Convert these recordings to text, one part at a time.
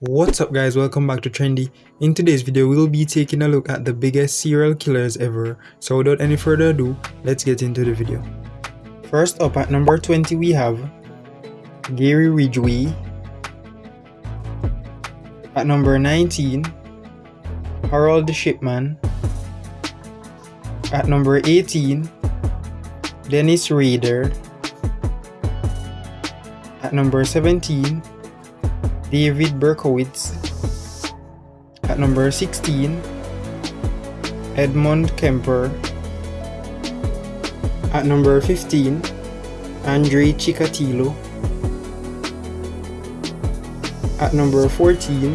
What's up guys, welcome back to Trendy. In today's video, we'll be taking a look at the biggest serial killers ever. So without any further ado, let's get into the video. First up at number 20 we have Gary Ridgway. At number 19, Harold Shipman. At number 18, Dennis Rader. At number 17, David Berkowitz. At number 16, Edmund Kemper. At number 15, Andre Chikatilo. At number 14,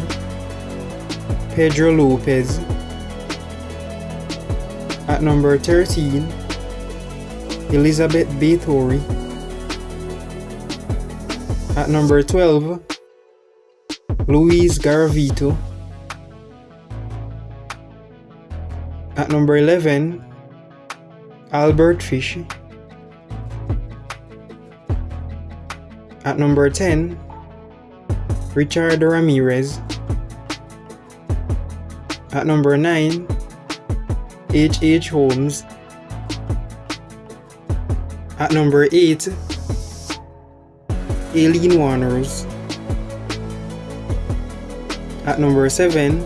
Pedro Lopez. At number 13, Elizabeth Bathory. At number 12, Luis Garavito. At number 11, Albert Fish. At number 10, Richard Ramirez. At number 9, H. H. Holmes. At number 8, Aileen Wuornos. At number 7,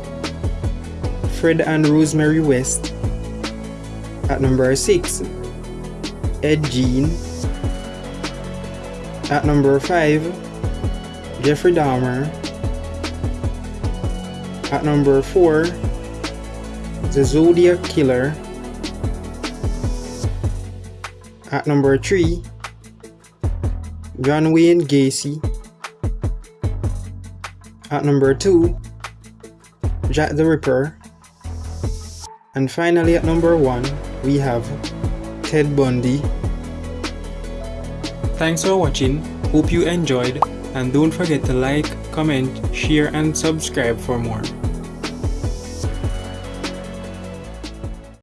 Fred and Rosemary West. At number 6, Ed Gein. At number 5, Jeffrey Dahmer. At number 4, The Zodiac Killer. At number 3, John Wayne Gacy. At number 2, Jack the Ripper. And finally at number 1, we have Ted Bundy. Thanks for watching, hope you enjoyed and don't forget to like, comment, share and subscribe for more.